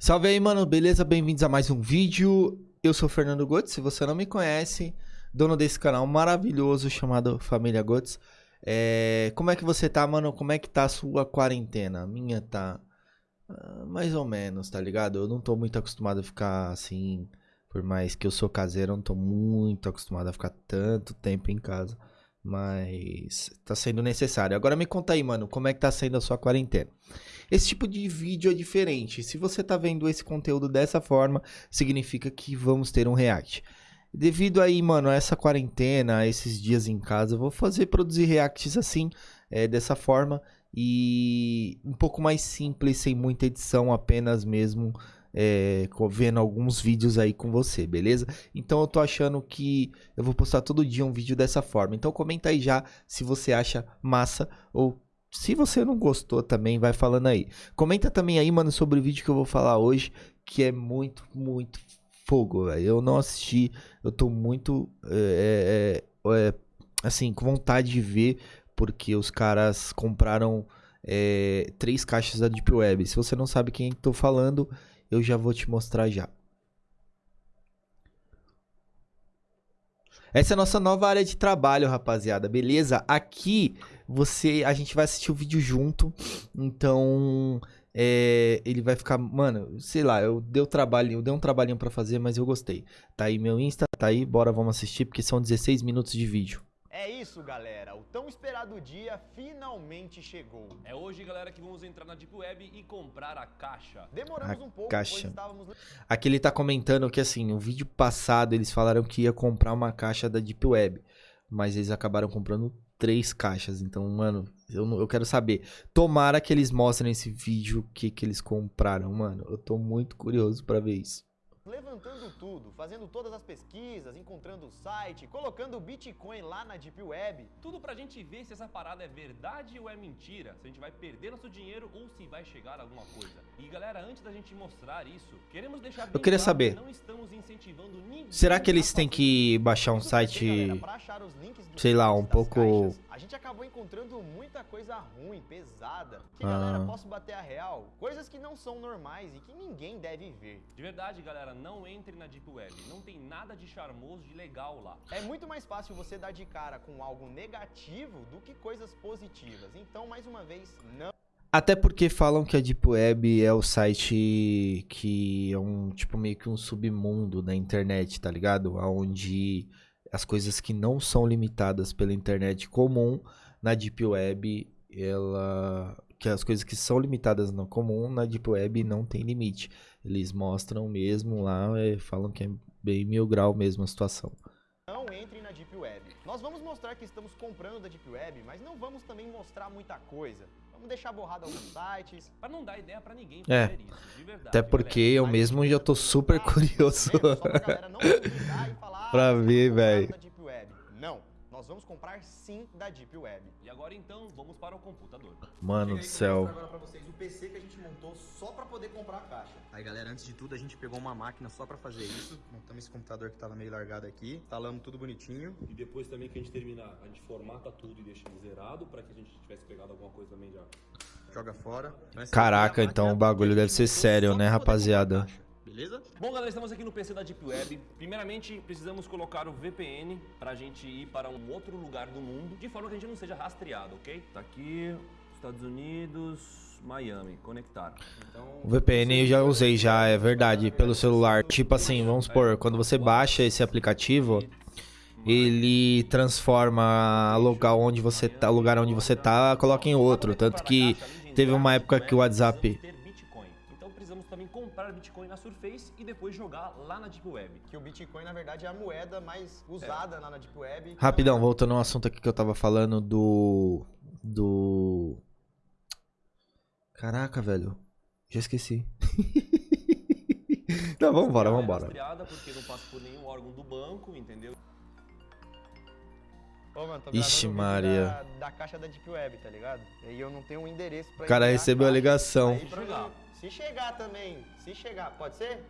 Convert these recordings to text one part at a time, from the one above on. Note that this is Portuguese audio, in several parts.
Salve aí, mano, beleza? Bem-vindos a mais um vídeo. Eu sou o Fernando Gotes, se você não me conhece, dono desse canal maravilhoso chamado Família Gotes. É... Como é que você tá, mano? Como é que tá a sua quarentena? A minha tá ah, mais ou menos, tá ligado? Eu não tô muito acostumado a ficar assim, por mais que eu sou caseiro, eu não tô muito acostumado a ficar tanto tempo em casa. Mas tá sendo necessário. Agora me conta aí, mano, como é que tá sendo a sua quarentena? Esse tipo de vídeo é diferente. Se você tá vendo esse conteúdo dessa forma, significa que vamos ter um react. Devido aí, mano, a essa quarentena, a esses dias em casa, eu vou fazer produzir reacts assim, é, dessa forma e um pouco mais simples, sem muita edição, apenas mesmo é, vendo alguns vídeos aí com você, beleza? Então eu tô achando que eu vou postar todo dia um vídeo dessa forma. Então comenta aí já se você acha massa ou se você não gostou também, vai falando aí. Comenta também aí, mano, sobre o vídeo que eu vou falar hoje, que é muito, muito fogo, velho. Eu não assisti, eu tô muito, é, é, é, assim, com vontade de ver, porque os caras compraram é, três caixas da Deep Web. Se você não sabe quem tô falando, eu já vou te mostrar já. Essa é a nossa nova área de trabalho, rapaziada, beleza? Aqui você, a gente vai assistir o vídeo junto, então é, ele vai ficar, mano, sei lá, eu dei, trabalho, eu dei um trabalhinho para fazer, mas eu gostei. Tá aí meu Insta, tá aí, bora, vamos assistir, porque são 16 minutos de vídeo. É isso, galera. O tão esperado dia finalmente chegou. É hoje, galera, que vamos entrar na Deep Web e comprar a caixa. Demoramos A um pouco, caixa. pois estávamos... Aqui ele tá comentando que assim, o vídeo passado eles falaram que ia comprar uma caixa da Deep Web, mas eles acabaram comprando três caixas. Então, mano, eu, não- eu quero saber. Tomara que eles mostrem nesse vídeo o que, que eles compraram, mano. Eu tô muito curioso pra ver isso. Levantando tudo, fazendo todas as pesquisas, encontrando o site, colocando o Bitcoin lá na Deep Web. Tudo pra gente ver se essa parada é verdade ou é mentira, se a gente vai perder nosso dinheiro ou se vai chegar alguma coisa. E galera, antes da gente mostrar isso, queremos deixar bem queria claro saber. que não estamos incentivando ninguém Será que eles têm que baixar um site. galera, pra achar os links dos sei lá, um pouco- caixas, a gente acabou encontrando muita coisa ruim, pesada. Que Ah. galera, posso bater a real? Coisas que não são normais e que ninguém deve ver. De verdade, galera, não entre na Deep Web. Não tem nada de charmoso, de legal lá. É muito mais fácil você dar de cara com algo negativo do que coisas positivas. Então, mais uma vez, não Até porque falam que a Deep Web é o site que é um, tipo, meio que um submundo da internet, tá ligado? Onde as coisas que não são limitadas pela internet comum, na Deep Web, ela... Que as coisas que são limitadas no comum, na Deep Web não tem limite. Eles mostram mesmo lá, é, falam que é bem mil grau mesmo a situação. Não entre na Deep Web. Nós vamos mostrar que estamos comprando da Deep Web, mas não vamos também mostrar muita coisa. Vamos deixar borrado alguns sites. Pra não dar ideia pra ninguém É. fazer isso, de verdade. Até porque eu Mas mesmo já tô super curioso. Só pra galera não duvidar e falar, Pra "Ah, vocês ver, Web. Não, nós vamos comprar sim da Deep Web. E agora então, vamos para o computador. Mano do céu. agora pra vocês o PC que a gente montou só pra poder comprar a caixa. Aí galera, antes de tudo a gente pegou uma máquina só pra fazer isso. Montamos esse computador que tava meio largado aqui. Instalamos tudo bonitinho. E depois também que a gente terminar, a gente formata tudo e deixa ele zerado pra que a gente tivesse pegado alguma coisa também já. Joga fora. Então, Caraca, é então o bagulho deve ser sério, né, rapaziada? Beleza? Bom, galera, estamos aqui no PC da Deep Web. Primeiramente, precisamos colocar o VPN pra gente ir para um outro lugar do mundo, de forma que a gente não seja rastreado, ok? Tá aqui, Estados Unidos, Miami, conectar. Então, O VPN eu já usei já, é verdade, pelo celular. Tipo assim, vamos supor, quando você baixa esse aplicativo, ele transforma o local onde você tá, o lugar onde você tá, coloca em outro, tanto que teve uma época que o WhatsApp comprar Bitcoin na Surface e depois jogar lá na Deep Web. Que o Bitcoin, na verdade, é a moeda mais usada lá na Deep Web. Rapidão, voltando ao assunto aqui que eu tava falando do do Caraca, velho. Já esqueci. Tá, vambora, é vambora. rastreada porque não passa por nenhum órgão do banco, entendeu? Ô, mano, tô Ixi, Maria. Da, da caixa da Deep Web, tá ligado? E aí eu não tenho um endereço pra O cara recebeu a ligação. Aí pra Se chegar também, se chegar, pode ser?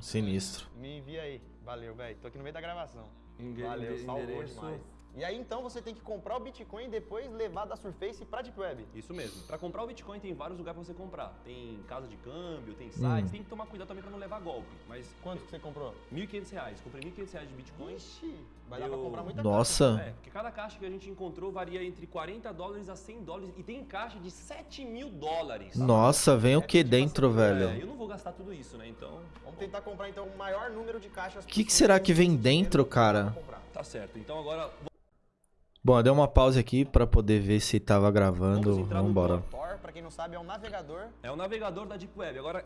Sinistro. Me envia aí. Valeu, velho. Tô aqui no meio da gravação. Valeu, salvou demais. E aí então você tem que comprar o Bitcoin e depois levar da Surface pra Deep Web. Isso mesmo. Para comprar o Bitcoin tem vários lugares para você comprar. Tem casa de câmbio, tem sites. Hum. Tem que tomar cuidado também para não levar golpe. Mas Quanto que você comprou? 1.500 reais. Comprei 1.500 reais de Bitcoin. Ixi, vai dar Eu- pra comprar muita Nossa. É, porque cada caixa que a gente encontrou varia entre 40 dólares a 100 dólares. E tem caixa de 7 mil dólares. Nossa, vem o É que tipo dentro, assim, velho? É, eu não vou gastar tudo isso, né? Então, Vamos tentar comprar então o maior número de caixas O que, que será que vem dentro, cara? tá certo. Então agora Bom, eu dei uma pausa aqui pra poder ver se tava vamos gravando. no Vambora. Tor, pra quem não sabe, é um navegador. É o navegador da Deep Web. Agora,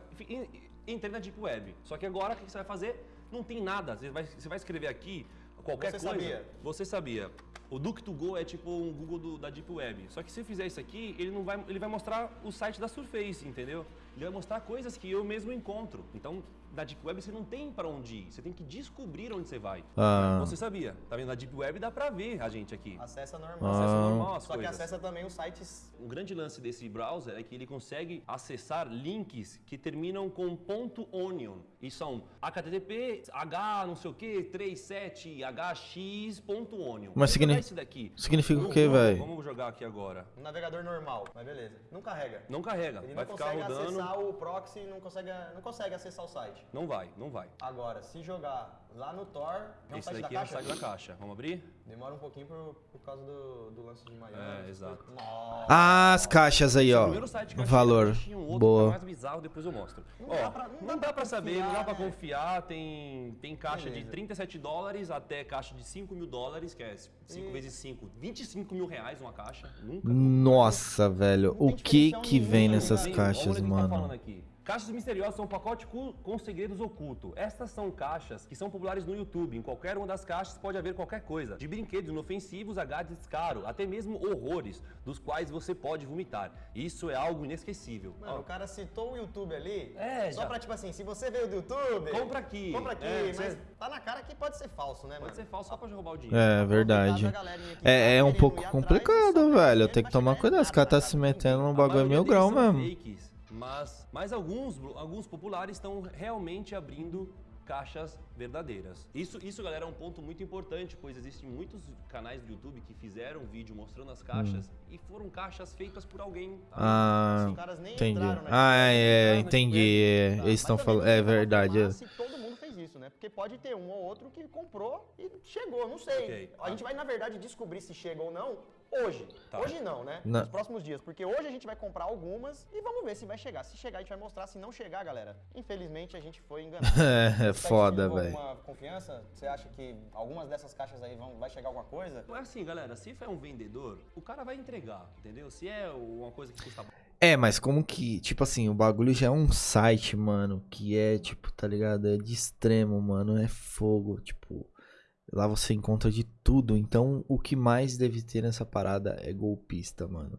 entrei na Deep Web. Só que agora, o que você vai fazer? Não tem nada. Você vai, você vai escrever aqui qualquer Você coisa. sabia? Você sabia. O Duke2Go é tipo um Google do- da Deep Web. Só que se eu fizer isso aqui, ele, não vai, ele vai mostrar o site da Surface, entendeu? Ele vai mostrar coisas que eu mesmo encontro. Então, na Deep Web você não tem pra onde ir. Você tem que descobrir onde você vai. Ah. Você sabia? Tá vendo? Na Deep Web dá pra ver a gente aqui. Acessa normal. Ah. Acesso normal Só que coisas. acessa também os sites. Um grande lance desse browser é que ele consegue acessar links que terminam com ponto .onion. E são http h não sei o que 37 hx ponto .onion. Mas Vamos signi- jogar esse daqui. Significa o vamos- velho? Vamos jogar aqui agora. Um navegador normal, mas beleza. Não carrega. Não carrega, Ele vai não ficar consegue rodando. acessar o proxy, não consegue, não consegue acessar o site. Não vai, não vai. Agora, se jogar lá no Tor, é um Esse site da daqui é o caixa? site da caixa. Vamos abrir? Demora um pouquinho por, por causa do, do lance de Miami. É, exato. Nossa. Ah, as caixas aí, o ó. primeiro site que eu achei, Valor. um outro que é Boa. mais bizarro, depois eu mostro. Não Ó, dá pra- não não dá dá pra saber, não dá pra confiar, né? confiar. Tem, tem caixa de Beleza. 37 dólares até caixa de 5 mil dólares, que é 5 E- vezes 5, 25 mil reais uma caixa. Nunca. Nossa, velho. Não O que que vem né, nessas velho? caixas, Olha o que tá falando mano? aqui. Caixas misteriosas são um pacote com segredos ocultos. Estas são caixas que são populares no YouTube. Em qualquer uma das caixas pode haver qualquer coisa. De brinquedos inofensivos a gadgets caros, até mesmo horrores, dos quais você pode vomitar. Isso é algo inesquecível. Mano, Ó, o cara citou o YouTube ali. É, Só já. pra, tipo assim, se você veio do YouTube. Compra aqui. Compra aqui, É, mas você- tá na cara que pode ser falso, né, mano? Pode ser falso só pra roubar o dinheiro. É verdade. Tá É, é um querendo pouco complicado, velho. ver, Tem que tomar cuidado. Os caras tá se metendo num bagulho mil grau mesmo. fakes, mas, mas alguns, alguns populares estão realmente abrindo caixas verdadeiras. Isso, isso, galera, é um ponto muito importante, pois existem muitos canais do YouTube que fizeram vídeo mostrando as caixas e foram caixas feitas por alguém. Hum. Ah, Os caras nem entendi. entraram na Ah, é, é, entendi. é, Tá, Eles estão falando. É verdade. afirmar Se todo mundo fez isso, né? Porque pode ter um ou outro que comprou e chegou, não sei. Ok. A gente vai, na verdade, descobrir se chega ou não hoje. Tá. Hoje não, né? Não. Nos próximos dias. Porque hoje a gente vai comprar algumas e vamos ver se vai chegar. Se chegar, a gente vai mostrar. Se não chegar, galera, infelizmente a gente foi enganado. É Você tá foda, velho. alguma confiança? Você acha que algumas dessas caixas aí vão, vai chegar alguma coisa? É assim, galera, se é um vendedor, o cara vai entregar, entendeu? Se é uma coisa que custa É, mas como que, tipo assim, o bagulho já é um site, mano, que é, tipo, tá ligado? É de extremo, mano, é fogo, tipo, lá você encontra de tudo, então o que mais deve ter nessa parada é golpista, mano.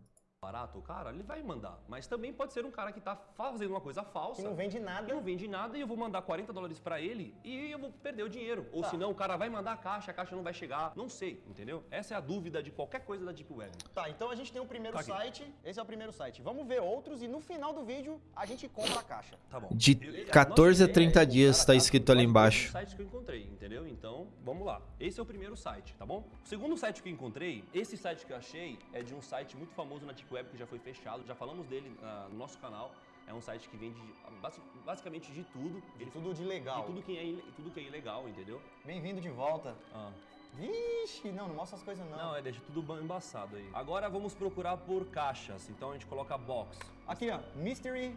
Barato, o cara, ele vai mandar. Mas também pode ser um cara que tá fazendo uma coisa falsa. Que não vende que nada. não vende nada e eu vou mandar 40 dólares pra ele e eu vou perder o dinheiro. Ou Tá. senão o cara vai mandar a caixa, a caixa não vai chegar. Não sei, entendeu? Essa é a dúvida de qualquer coisa da Deep Web. Tá, então a gente tem o primeiro Tá site. Esse é o primeiro site. Vamos ver outros e no final do vídeo a gente compra a caixa. Tá bom. De Eu- eu- a 14 a nossa ideia 30 é dias tá caixa escrito ali embaixo. os sites que eu encontrei, entendeu? Então, vamos lá. Esse é o primeiro site, tá bom? O segundo site que eu encontrei, esse site que eu achei é de um site muito famoso na Deep Web que já foi fechado, já falamos dele ah, no nosso canal. É um site que vende basi- basicamente de tudo. De Ele- tudo de legal. de tudo que é, tudo que é ilegal, entendeu? Bem-vindo de volta. Ah. Vixe, não, não mostra as coisas não. Não, é deixa tudo ba- embaçado aí. Agora vamos procurar por caixas. Então a gente coloca box. Aqui, ó, Mystery.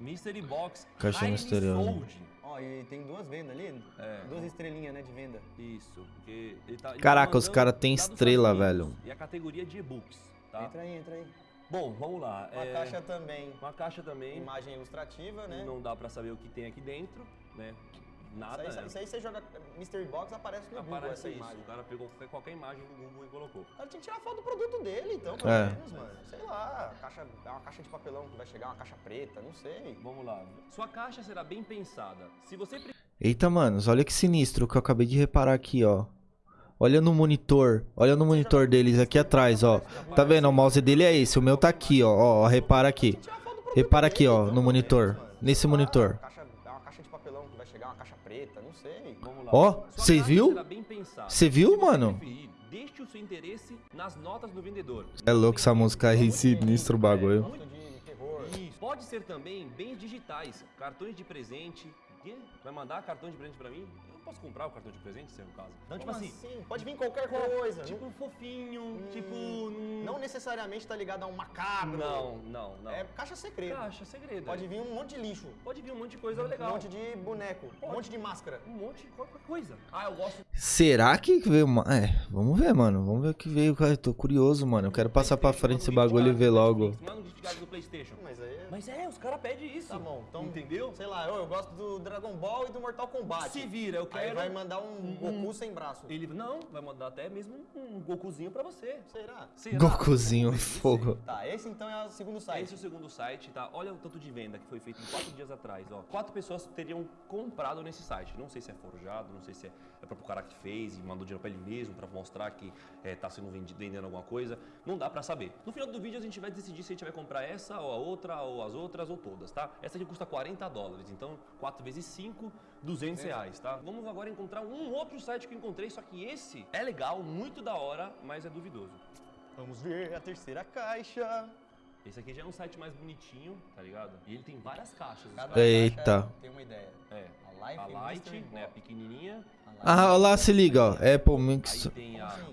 Mystery Box. Caixa highly misteriosa. sold. Ó, e tem duas vendas ali. É. Duas estrelinhas, né, de venda. Isso, porque ele tá. ele Caraca, tá os mandando cara tem lá dos estrela, velho. E a categoria de e-books, tá? Entra aí, entra aí. Bom, vamos lá. Uma é, caixa também. Uma caixa também. Imagem ilustrativa, né? Não dá pra saber o que tem aqui dentro, né? Nada. Isso aí, né? isso aí você joga Mystery Box, aparece no Google Aparece essa isso. imagem. O cara pegou qualquer, qualquer imagem do Google e colocou. O cara tinha que tirar foto do produto dele, então, pelo É. menos, mano. Sei lá, caixa, é uma caixa de papelão que vai chegar, uma caixa preta, não sei. Vamos lá. Sua caixa será bem pensada. Se você Eita, manos, olha que sinistro que eu acabei de reparar aqui, ó. Olha no monitor, olha no monitor deles aqui atrás, ó. Tá vendo? O mouse dele é esse, o meu tá aqui, ó. Ó, repara aqui. Repara aqui, ó, no monitor. Nesse monitor. Ó, Sua cê caixa viu? será bem pensada. Cê viu, você mano? É louco essa música aí, sinistro o bagulho. Pode ser também bens digitais, cartões de presente. Vai mandar cartão de presente pra mim? Eu posso comprar o cartão de presente, se é o caso. Então, tipo Como assim, Pode vir qualquer coisa. tipo um fofinho, Hum, tipo... Não necessariamente tá ligado a um macabro. Não, não, não. É caixa secreta. Caixa segredo. Pode é. vir um monte de lixo. Pode vir um monte de coisa Um legal. monte de boneco. Um Pode. monte de máscara. Um monte de qualquer coisa. Ah, eu gosto Será que veio uma... É, vamos ver, mano. Vamos ver o que veio. cara. Eu tô curioso, mano. Eu quero passar pra frente esse bagulho e ver logo. Mas aí. é- Mas é, os caras pedem isso. Tá bom, então. Entendeu? Sei lá, eu, eu gosto do Dragon Ball e do Mortal Kombat. Se vira, eu Aí quero... vai mandar um Goku sem braço. Ele, não, vai mandar até mesmo um Gokuzinho pra você. Será? Será? Gokuzinho, fogo. Tá, esse então é o segundo site. Esse é o segundo site, tá? Olha o tanto de venda que foi feito em quatro dias atrás, ó. Quatro pessoas teriam comprado nesse site. Não sei se é forjado, não sei se é, é próprio cara que fez e mandou dinheiro pra ele mesmo pra mostrar que é, tá sendo vendido, vendendo alguma coisa. Não dá pra saber. No final do vídeo a gente vai decidir se a gente vai comprar essa ou a outra, ou as outras, ou todas, tá? Essa aqui custa 40 dólares, então 4 vezes 5, 200 reais, tá? Vamos agora encontrar um outro site que eu encontrei, só que esse é legal, muito da hora, mas é duvidoso. Vamos ver a terceira caixa. Esse aqui já é um site mais bonitinho, tá ligado? E ele tem várias caixas. Cada. Eita. caixa tem uma ideia. É. A Life A Light, né, a pequenininha. A Ah, olha lá, se liga, ó. Apple Mix. A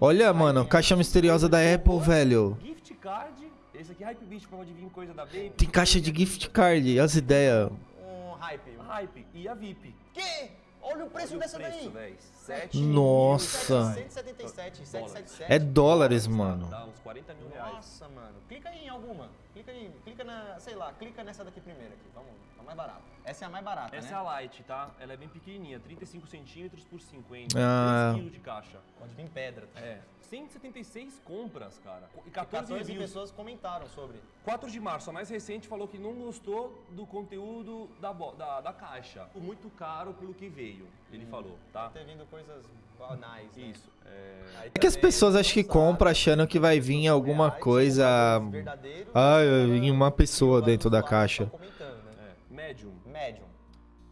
Olha, mano, caixa misteriosa da Apple, velho. gift card. Esse aqui é Hype Beast, pode vir coisa da Baby. Tem caixa de gift card, as ideias. Um hype. Hype e a VIP. Que? Olha o preço Olha dessa o preço, daí. véi. Sete Nossa. 777, 777. É dólares, mano. Dá uns 40 mil reais. Nossa, mano. Clica aí em alguma. Clica aí, clica na, sei lá, clica nessa daqui primeiro aqui. Vamos, a mais barata. Essa é a mais barata, Essa né? é a Light, tá? Ela é bem pequenininha, 35 centímetros por 50. Ah. 3 quilos de caixa. Pode vir pedra. É. 176 compras, cara. E 14, 14 reviews. pessoas comentaram sobre. 4 de março, a mais recente, falou que não gostou do conteúdo da, da, da caixa. Muito caro pelo que veio, ele falou, tá? Ter vindo coisas banais, né? Isso. É... É que as pessoas acham que compram achando que vai vir alguma reais, coisa. Ah, em uma pessoa dentro da caixa. comentando, né?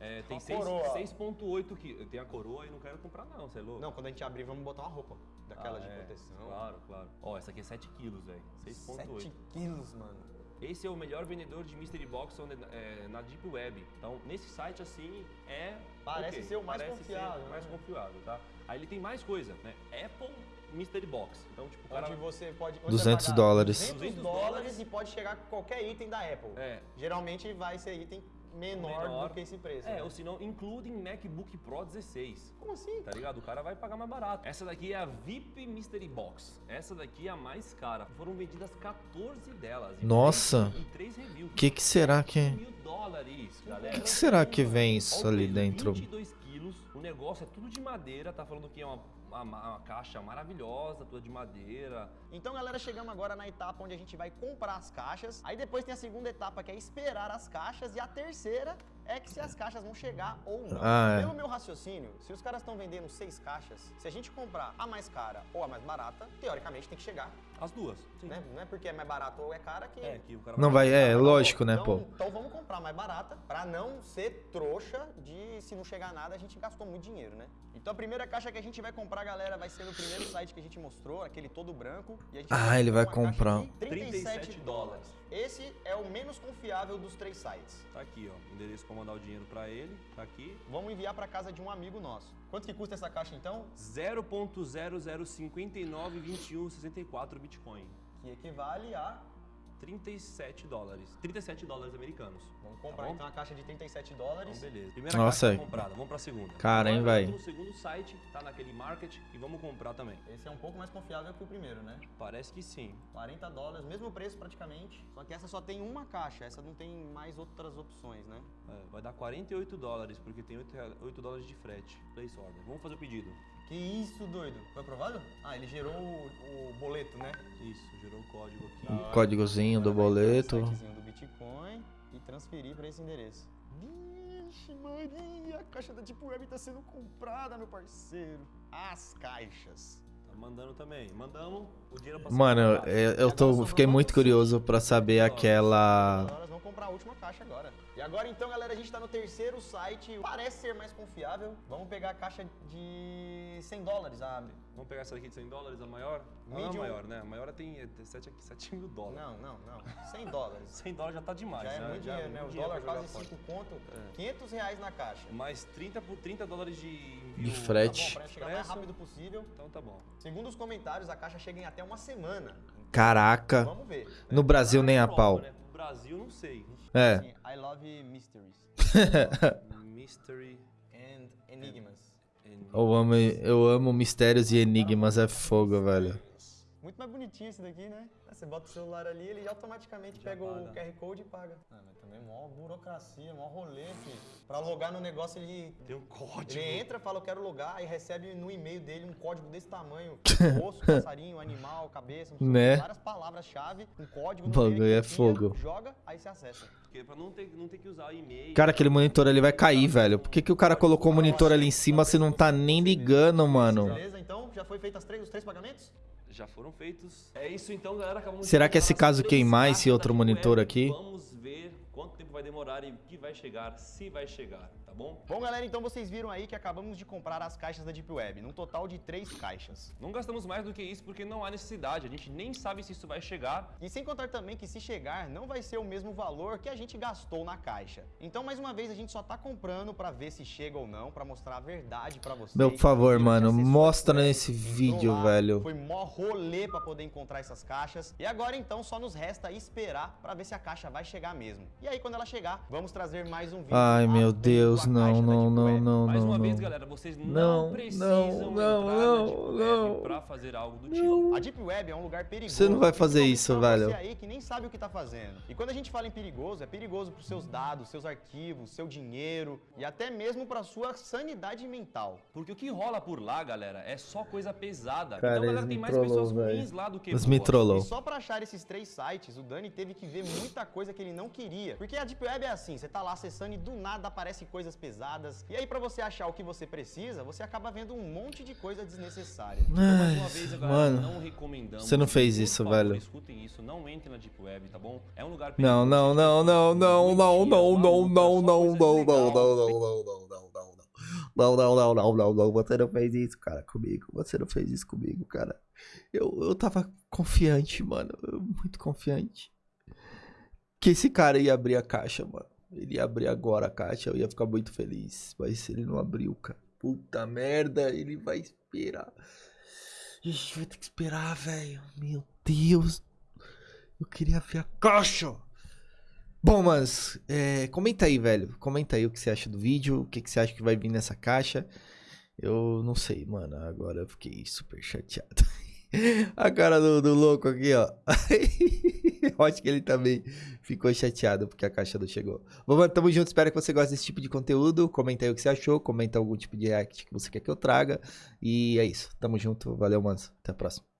É, tem Uma seis- coroa. 6.8 quilos. Tem a coroa e não quero comprar não, você é louco? Não, quando a gente abrir, vamos botar uma roupa. Daquela Ah, de é, proteção. Claro, claro. Ó, essa aqui é 7 quilos, velho. 7 6.8. quilos, mano. Esse é o melhor vendedor de Mystery Box on the- é, na Deep Web. Então, nesse site, assim, é... Parece ser o mais parece confiável, ser mais né? confiável, tá? Aí ele tem mais coisa, né? Apple Mystery Box. Então, tipo, o cara... Onde você pode. onde 200 você vai pagar dólares. 200 200 dólares dólares e pode chegar com qualquer item da Apple. É, Geralmente vai ser item menor, Menor. do que esse preço. é, né? ou se não, including MacBook Pro 16. Como assim? Tá ligado? O cara vai pagar mais barato. Essa daqui é a VIP Mystery Box. Essa daqui é a mais cara. Foram vendidas 14 delas. Nossa. três- Em 3 reviews. O que, que será que. mil dólares, galera. O que será que vem isso ali dentro? 22 quilos. O negócio é tudo de madeira. Tá falando que é uma, uma, uma caixa maravilhosa, toda de madeira. Então, galera, chegamos agora na etapa onde a gente vai comprar as caixas. Aí depois tem a segunda etapa, que é esperar as caixas. E a terceira é que se as caixas vão chegar ou não. Ah, é. Pelo meu raciocínio, se os caras estão vendendo seis caixas, se a gente comprar a mais cara ou a mais barata, teoricamente tem que chegar. As duas. Sim. Né? Não é porque é mais barato ou é cara que. É, que o cara Não vai, é, bom. lógico, né, então, pô? Então vamos comprar mais barata pra não ser trouxa de se não chegar nada a gente gastou muito dinheiro, né? Então a primeira caixa que a gente vai comprar, galera, vai ser no primeiro site que a gente mostrou, aquele todo branco. E a gente Ah, ele vai uma caixa comprar. de 37 37 dólares. Esse é o menos confiável dos três sites. Tá aqui, ó. Endereço pra mandar o dinheiro pra ele. Tá aqui. Vamos enviar pra casa de um amigo nosso. Quanto que custa essa caixa então? 0.00592164 Bitcoin. Que equivale a. 37 dólares. 37 dólares americanos. Vamos Tá comprar bom? então a caixa de 37 dólares. Então, beleza. Primeira Nossa. caixa comprada. Vamos pra segunda. Cara, hein, vamos No segundo site, tá naquele market, e vamos comprar também. Esse é um pouco mais confiável que o primeiro, né? Parece que sim. 40 dólares, mesmo preço praticamente. Só que essa só tem uma caixa, essa não tem mais outras opções, né? É, vai dar 48 dólares, porque tem 8, rea- 8 dólares de frete. Place order. Vamos fazer o pedido. Que isso, doido? Foi aprovado? Ah, ele gerou o, o boleto, né? Isso, gerou o código aqui. O códigozinho do boleto. sitezinho do Bitcoin e transferir para esse endereço. Vixe Maria, a caixa da Deep Web tá sendo comprada, meu parceiro. As caixas. Tá mandando também. Mandamos, o dinheiro passou Mano, pra eu, eu tô, fiquei muito curioso pra saber aquela. Agora nós vamos comprar a última caixa agora. E agora então, galera, a gente tá no terceiro site, parece ser mais confiável. Vamos pegar a caixa de 100 dólares, a Vamos pegar essa daqui de 100 dólares, a maior? Não, Medium. a maior, né? A maior tem, é, tem 7, aqui, 7 mil dólares. Não, não, não. 100 dólares. 100 dólares já tá demais, Já é né? muito Já dinheiro, né? O dólar pra quase fora. 5 conto, É. 500 reais na caixa. Mais 30 por 30 dólares de envio. De Tá bom, frete. pra chegar o mais rápido possível. Então tá bom. Segundo os comentários, a caixa chega em até uma semana. Caraca. Vamos ver. No Brasil Lá nem a pau. Né? No Brasil, não sei. É. Assim, I love mysteries Mystery and enigmas. Eu amo, eu amo mistérios e enigmas, é fogo, velho. Muito mais bonitinho esse daqui, né? Você bota o celular ali, ele automaticamente Já pega o paga. QR Code e paga. Ah, mas também mó burocracia, mó rolê, filho. Pra logar no negócio, ele, Tem um código. ele entra, fala, eu quero logar, e recebe no e-mail dele um código desse tamanho. Osso, passarinho, animal, cabeça, não sei o quê, Né? várias palavras-chave, um código. Bagulho é fogo. Joga, aí você acessa. Porque pra não ter, não ter que usar e-mail. Cara, aquele monitor ali vai cair, velho. Por que, que o cara colocou o monitor ali em cima se não tá nem ligando, mano? Beleza? Então, já foi feito as três, os três pagamentos? Já foram feitos. É isso então, galera. Acabamos de Será que esse caso as queimar esse outro monitor aqui? Vamos ver quanto tempo vai demorar e o que vai chegar, se vai chegar, tá bom? Bom, galera, então vocês viram aí que acabamos de comprar as caixas da Deep Web, num total de três caixas. Não gastamos mais do que isso porque não há necessidade. A gente nem sabe se isso vai chegar. E sem contar também que se chegar, não vai ser o mesmo valor que a gente gastou na caixa. Então, mais uma vez, a gente só tá comprando pra ver se chega ou não, pra mostrar a verdade pra vocês. Meu, por favor, E o mano, mostra nesse vídeo, lá, velho. Foi mó rolê pra poder encontrar essas caixas. E agora, então, só nos resta esperar pra ver se a caixa vai chegar mesmo. E aí, quando ela chegar, vamos trazer mais um vídeo. Ai, meu Deus, não, não, não, não, Mais não, uma vez, não. galera, vocês não, Não, precisam não, entrar não, na não, Deep Web não. pra fazer algo do tipo. A Deep Web é um lugar perigoso. Você não vai fazer principalmente isso, velho. Você aí que nem sabe o que tá fazendo. E quando a gente fala em perigoso, é perigoso pros seus dados, seus arquivos, seu dinheiro e até mesmo pra sua sanidade mental. Porque o que rola por lá, galera, é só coisa pesada. Cara, então, galera, tem mais trollou, velho. Eles me trollou. E só pra achar esses três sites, o Dani teve que ver muita coisa que ele não queria. Porque a Deep Web é assim, você tá lá acessando e do nada aparecem coisas pesadas. E aí pra você achar o que você precisa, você acaba vendo um monte de coisa desnecessária. Então, mais uma Ai, vez, galera, mano. não recomendamos. Você não fez isso, favor, velho. Escutem isso, não entrem na Deep Web, tá bom? É um lugar Não, não, não, não, não, não, não, não, não, não, não, não, não, não, não, não, não, não, não. Não, não, não, não, não, não, você não fez isso, cara, comigo. Você não fez isso comigo, cara. Eu, eu tava confiante, mano. muito confiante. Que esse cara ia abrir a caixa, mano. Ele ia abrir agora a caixa, eu ia ficar muito feliz. Mas ele não abriu, cara. Puta merda, ele vai esperar. Ixi, vai ter que esperar, velho. Meu Deus. Eu queria ver a caixa. Bom, mas é, comenta aí, velho. Comenta aí o que você acha do vídeo, o que, que você acha que vai vir nessa caixa. Eu não sei, mano. Agora eu fiquei super chateado. A cara do, do louco aqui, ó. Acho que ele também ficou chateado porque a caixa não chegou. Bom, mano, tamo junto. Espero que você goste desse tipo de conteúdo. Comenta aí o que você achou. Comenta algum tipo de react que você quer que eu traga. E é isso. Tamo junto. Valeu, mano. Até a próxima.